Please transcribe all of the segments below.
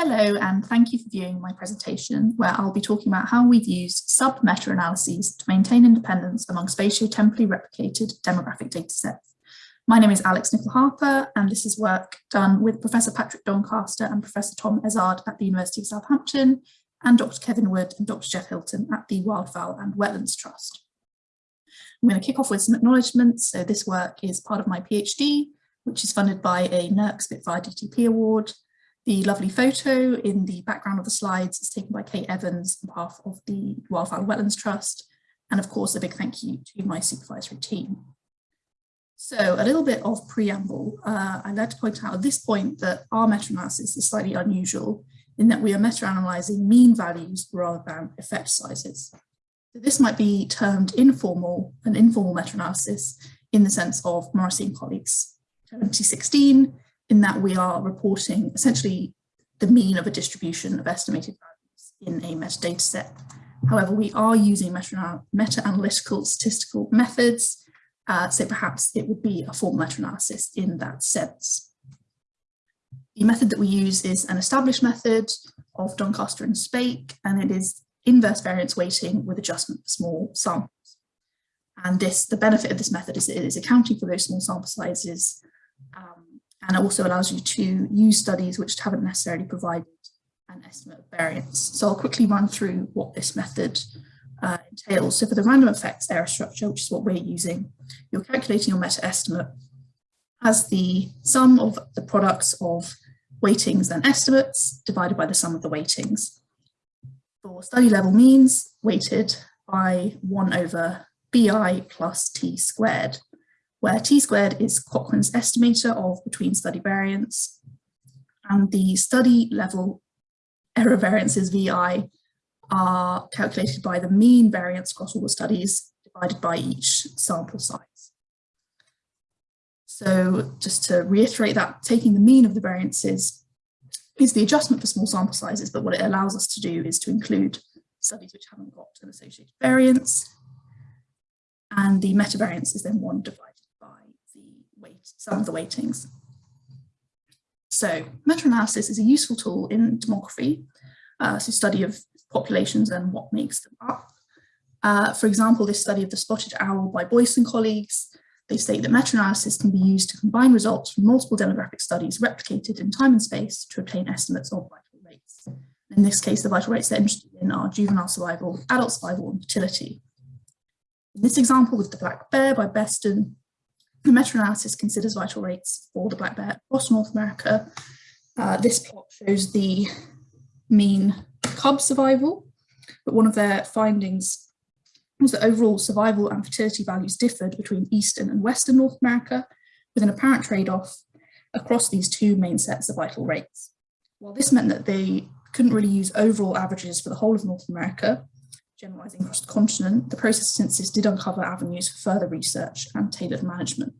Hello, and thank you for viewing my presentation, where I'll be talking about how we've used sub-meta-analyses to maintain independence among spatio-temporally replicated demographic datasets. My name is Alex Nicol-Harper, and this is work done with Professor Patrick Doncaster and Professor Tom Ezard at the University of Southampton, and Dr. Kevin Wood and Dr. Geoff Hilton at the Wildfowl and Wetlands Trust. I'm going to kick off with some acknowledgements. So this work is part of my PhD, which is funded by a NERC Spitfire DTP award. The lovely photo in the background of the slides is taken by Kate Evans on behalf of the Wildfowl Wetlands Trust. And of course, a big thank you to my supervisory team. So a little bit of preamble. Uh, I'd like to point out at this point that our meta-analysis is slightly unusual in that we are meta-analysing mean values rather than effect sizes. So this might be termed informal, an informal meta-analysis in the sense of Morrissey and colleagues 2016, in that we are reporting essentially the mean of a distribution of estimated values in a metadata set. However, we are using meta-analytical statistical methods, uh, so perhaps it would be a formal meta-analysis in that sense. The method that we use is an established method of Doncaster and Spake, and it is inverse variance weighting with adjustment for small samples. And this, the benefit of this method is that it is accounting for those small sample sizes and it also allows you to use studies which haven't necessarily provided an estimate of variance. So I'll quickly run through what this method uh, entails. So for the random effects error structure, which is what we're using, you're calculating your meta estimate as the sum of the products of weightings and estimates divided by the sum of the weightings. For study level means, weighted by 1 over vi plus t squared, where t squared is Cochran's estimator of between study variance, and the study level error variances VI are calculated by the mean variance across all the studies divided by each sample size. So just to reiterate that, taking the mean of the variances is the adjustment for small sample sizes, but what it allows us to do is to include studies which haven't got an associated variance, and the meta variance is then one divided by the weight, sum of the weightings. So meta-analysis is a useful tool in demography, uh, so study of populations and what makes them up. Uh, for example, this study of the spotted owl by Boyce and colleagues, they state that meta-analysis can be used to combine results from multiple demographic studies replicated in time and space to obtain estimates of vital rates. In this case, the vital rates they're interested in are juvenile survival, adult survival, and fertility. In this example with the black bear by Beston, the meta-analysis considers vital rates for the black bear across North America. Uh, this plot shows the mean cub survival, but one of their findings was that overall survival and fertility values differed between Eastern and Western North America, with an apparent trade-off across these two main sets of vital rates. While this meant that they couldn't really use overall averages for the whole of North America, generalizing across the continent, the process synthesis did uncover avenues for further research and tailored management.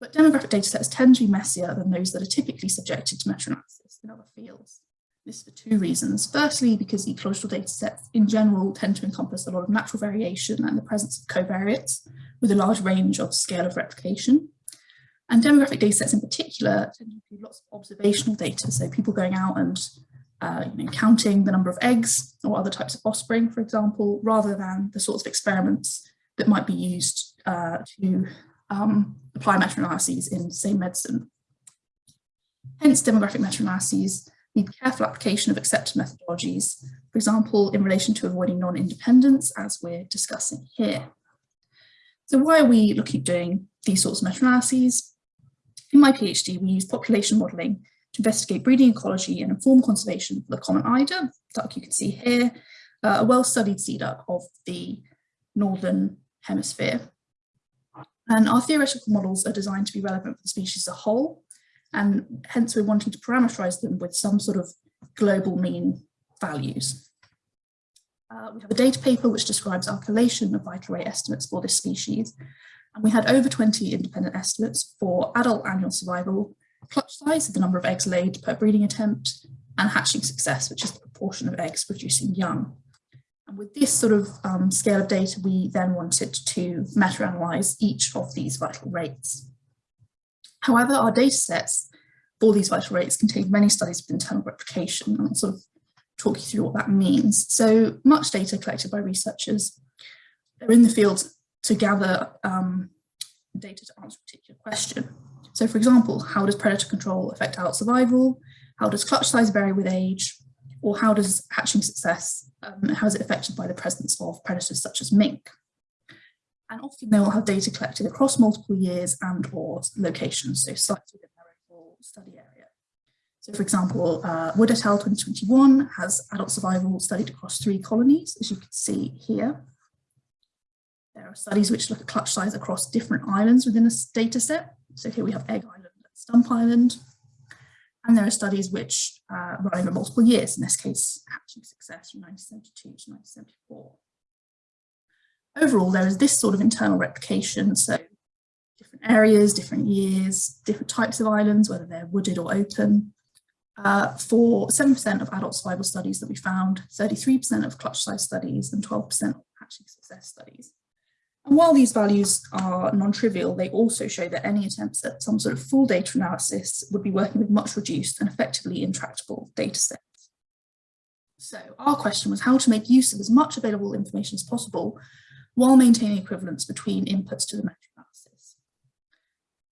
But demographic data sets tend to be messier than those that are typically subjected to meta-analysis in other fields. This is for two reasons. Firstly, because ecological data sets in general tend to encompass a lot of natural variation and the presence of covariates with a large range of scale of replication. And demographic data sets in particular tend to include lots of observational data, so people going out and uh, you know, counting the number of eggs or other types of offspring, for example, rather than the sorts of experiments that might be used uh, to um, apply meta-analyses in, say, medicine. Hence, demographic meta-analyses need careful application of accepted methodologies, for example, in relation to avoiding non-independence, as we're discussing here. So why are we looking at doing these sorts of meta-analyses? In my PhD, we use population modelling to investigate breeding ecology and inform conservation for the common eider, duck you can see here, uh, a well-studied sea duck of the northern hemisphere. And our theoretical models are designed to be relevant for the species as a whole, and hence we're wanting to parameterize them with some sort of global mean values. Uh, we have a data paper which describes our collation of vital rate estimates for this species, and we had over 20 independent estimates for adult annual survival, clutch size, the number of eggs laid per breeding attempt, and hatching success, which is the proportion of eggs producing young. And with this sort of um, scale of data, we then wanted to meta-analyze each of these vital rates. However, our data sets for these vital rates contained many studies of internal replication and I'll sort of talk you through what that means. So much data collected by researchers. They're in the field to gather um, data to answer a particular question. So for example, how does predator control affect adult survival? How does clutch size vary with age? Or how does hatching success, um, how is it affected by the presence of predators such as mink? And often they will have data collected across multiple years and or locations, so sites within their overall study area. So for example, uh, Wood et al. 2021 has adult survival studied across three colonies, as you can see here. There are studies which look at clutch size across different islands within a data set. So here we have Egg Island and Stump Island. And there are studies which uh, run over multiple years, in this case, hatching success from 1972 to 1974. Overall, there is this sort of internal replication. So different areas, different years, different types of islands, whether they're wooded or open. Uh, for 7% of adult survival studies that we found, 33% of clutch size studies and 12% of hatching success studies. And while these values are non-trivial, they also show that any attempts at some sort of full data analysis would be working with much reduced and effectively intractable data sets. So our question was how to make use of as much available information as possible while maintaining equivalence between inputs to the meta-analysis.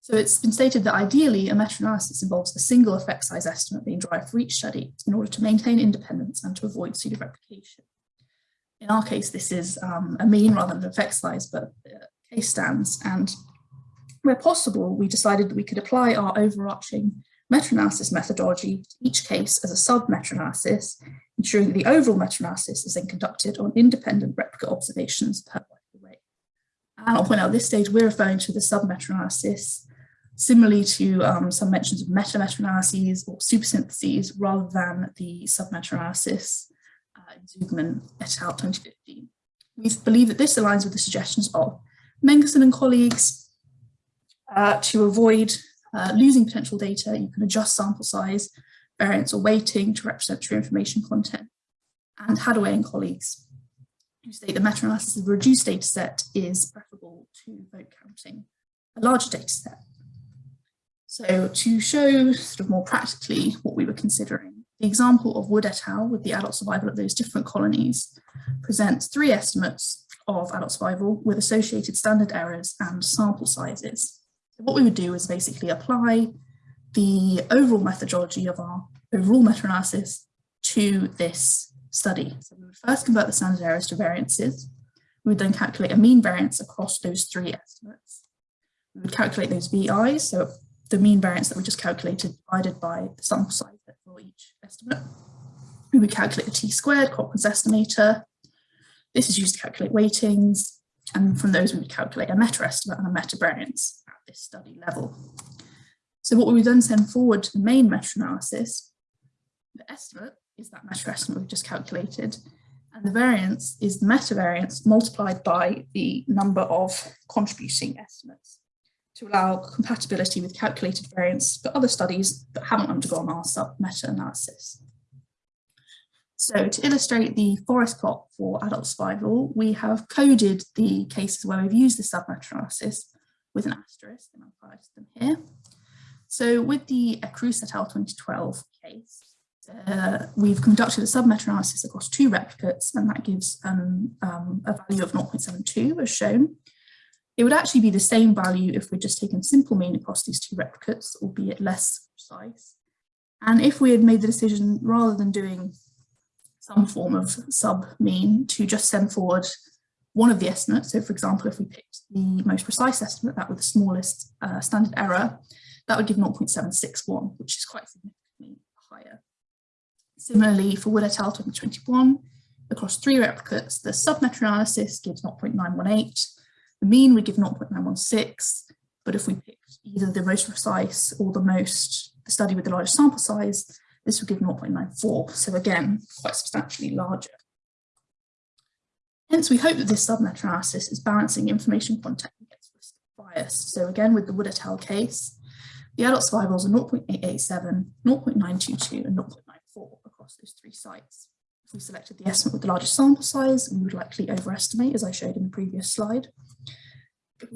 So it's been stated that ideally a meta-analysis involves a single effect size estimate being derived for each study in order to maintain independence and to avoid pseudo-replication. In our case, this is um, a mean rather than an effect size, but uh, case stands. And where possible, we decided that we could apply our overarching meta-analysis methodology to each case as a sub-meta-analysis, ensuring that the overall meta-analysis is then conducted on independent replicate observations per way. And I'll point out at this stage, we're referring to the sub-meta-analysis similarly to um, some mentions of meta-meta-analyses or supersyntheses rather than the sub-meta-analysis Zugman et al. 2015. We believe that this aligns with the suggestions of Mengersen and colleagues uh, to avoid uh, losing potential data. You can adjust sample size, variance or weighting to represent true information content. And Haddaway and colleagues who state that meta-analysis of a reduced data set is preferable to vote counting a larger data set. So to show sort of more practically what we were considering, the example of Wood et al. with the adult survival of those different colonies presents three estimates of adult survival with associated standard errors and sample sizes. So what we would do is basically apply the overall methodology of our overall meta-analysis to this study. So we would first convert the standard errors to variances. We would then calculate a mean variance across those three estimates. We would calculate those VIs, so the mean variance that we just calculated divided by the sample size for each estimate. We would calculate the t-squared Cochran's estimator. This is used to calculate weightings, and from those we would calculate a meta-estimate and a meta-variance at this study level. So what we would then send forward to the main meta-analysis, the estimate is that meta-estimate we've just calculated, and the variance is the meta-variance multiplied by the number of contributing estimates to allow compatibility with calculated variance for other studies that haven't undergone our sub-meta-analysis. So to illustrate the forest plot for adult survival, we have coded the cases where we've used the sub-meta-analysis with an asterisk, and I'll highlight them here. So with the Cruz et al. 2012 case, uh, we've conducted a sub-meta-analysis across two replicates, and that gives um, um, a value of 0.72 as shown. It would actually be the same value if we'd just taken simple mean across these two replicates, albeit less precise. And if we had made the decision, rather than doing some form of sub-mean, to just send forward one of the estimates, so for example, if we picked the most precise estimate, that with the smallest uh, standard error, that would give 0.761, which is quite significantly higher. Similarly, for Wood et al. 2021, across three replicates, the sub-meta-analysis gives 0.918, the mean we give 0.916, but if we pick either the most precise or the most, the study with the largest sample size, this would give 0.94. So again, quite substantially larger. Hence, we hope that this submeta analysis is balancing information content against risk bias. So again, with the Wood et al. case, the adult survivals are 0.887, 0.922, and 0.94 across those three sites. If we selected the estimate with the largest sample size, we would likely overestimate, as I showed in the previous slide.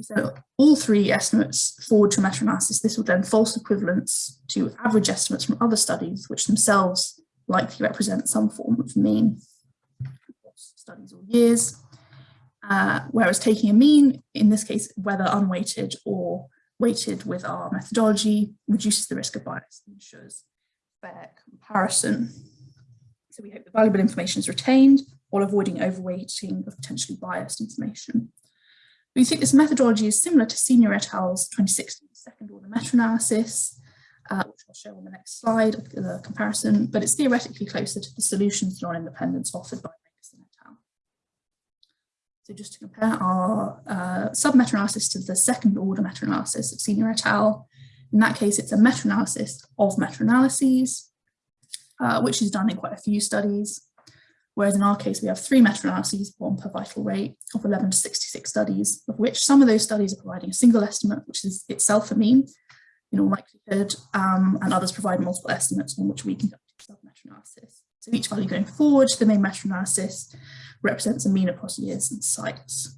Send all three estimates forward to meta-analysis, this would then false equivalence to average estimates from other studies, which themselves likely represent some form of mean studies or years. Uh, whereas taking a mean, in this case, whether unweighted or weighted with our methodology, reduces the risk of bias and ensures fair comparison. So we hope the valuable information is retained while avoiding overweighting of potentially biased information. We think this methodology is similar to Senior et al.'s 2016 second order meta-analysis, uh, which I'll show on the next slide, the comparison, but it's theoretically closer to the solutions non-independence offered by Rakerson et al. So just to compare our uh, sub-meta-analysis to the second order meta-analysis of Senior et al. In that case, it's a meta-analysis of meta-analyses, uh, which is done in quite a few studies. Whereas in our case, we have three meta-analyses, one per vital rate of 11 to 66 studies, of which some of those studies are providing a single estimate, which is itself a mean in all likelihood, um, and others provide multiple estimates on which we conduct sub-meta-analysis. So each value going forward the main meta-analysis represents a mean across years and sites.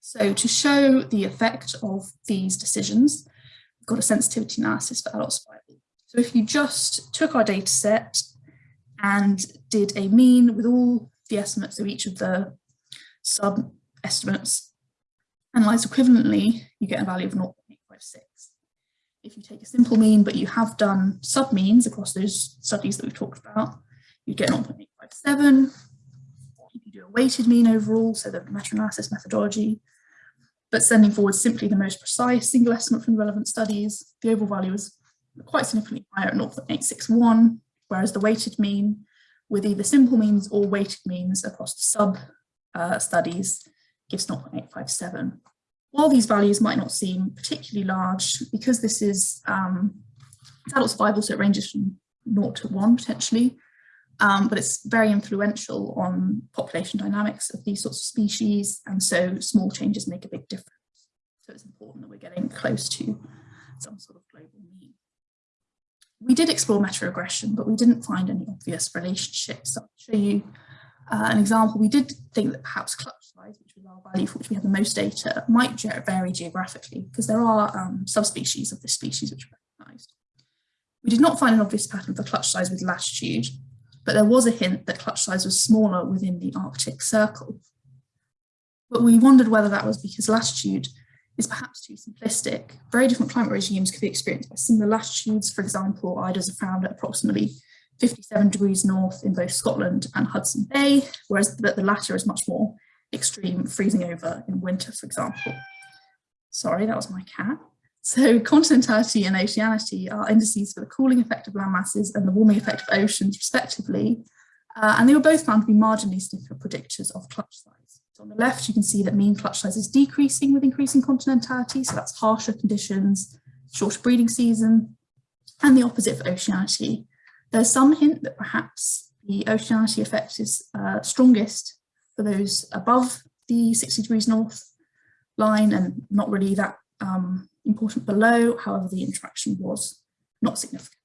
So to show the effect of these decisions, we've got a sensitivity analysis for adult survival. So if you just took our data set and did a mean with all the estimates of each of the sub estimates. Analysed equivalently, you get a value of 0.856. If you take a simple mean, but you have done sub means across those studies that we've talked about, you get 0.857. If you do a weighted mean overall, so the meta-analysis methodology, but sending forward simply the most precise single estimate from the relevant studies, the overall value is quite significantly higher at 0.861, whereas the weighted mean with either simple means or weighted means across the sub uh, studies gives 0.857. While these values might not seem particularly large, because this is um, adult survival, so it ranges from 0 to 1 potentially, um, but it's very influential on population dynamics of these sorts of species, and so small changes make a big difference. So it's important that we're getting close to some sort of. We did explore meta-regression, but we didn't find any obvious relationships. So I'll show you uh, an example. We did think that perhaps clutch size, which was our value for which we had the most data, might vary geographically because there are um, subspecies of this species which are recognised. We did not find an obvious pattern for clutch size with latitude, but there was a hint that clutch size was smaller within the Arctic Circle. But we wondered whether that was because latitude is perhaps too simplistic. Very different climate regimes could be experienced by similar latitudes. For example, eiders are found at approximately 57 degrees north in both Scotland and Hudson Bay, whereas the, the latter is much more extreme, freezing over in winter, for example. Sorry, that was my cat. So continentality and oceanity are indices for the cooling effect of land masses and the warming effect of oceans, respectively. Uh, and they were both found to be marginally significant predictors of clutch size. So on the left, you can see that mean clutch size is decreasing with increasing continentality. So that's harsher conditions, shorter breeding season, and the opposite for oceanity. There's some hint that perhaps the oceanity effect is uh, strongest for those above the 60 degrees north line and not really that um, important below. However, the interaction was not significant.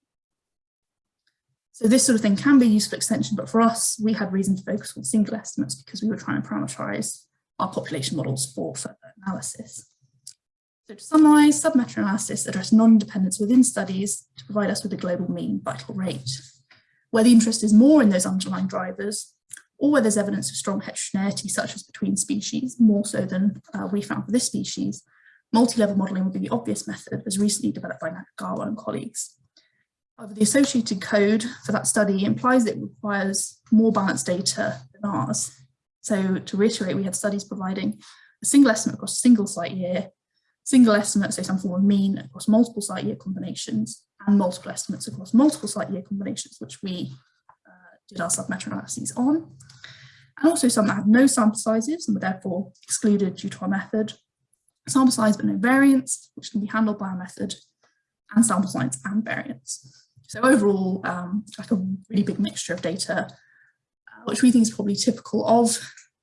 So this sort of thing can be useful extension, but for us, we had reason to focus on single estimates because we were trying to parameterize our population models for further analysis. So to summarize, sub-meta analysis address non-dependence within studies to provide us with a global mean vital rate. Where the interest is more in those underlying drivers, or where there's evidence of strong heterogeneity, such as between species, more so than uh, we found for this species, multi-level modelling would be the obvious method as recently developed by Nakagawa and colleagues. The associated code for that study implies it requires more balanced data than ours. So to reiterate, we had studies providing a single estimate across a single site year, single estimate, so some form of mean across multiple site year combinations, and multiple estimates across multiple site year combinations, which we uh, did our sub-meta analyses on. And also some that had no sample sizes and were therefore excluded due to our method. Sample size but no variance, which can be handled by our method, and sample size and variance. So overall, um, like a really big mixture of data, uh, which we think is probably typical of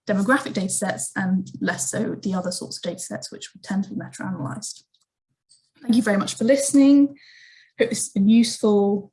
demographic data sets and less so the other sorts of data sets which we tend to be meta-analysed. Thank you very much for listening. Hope this has been useful.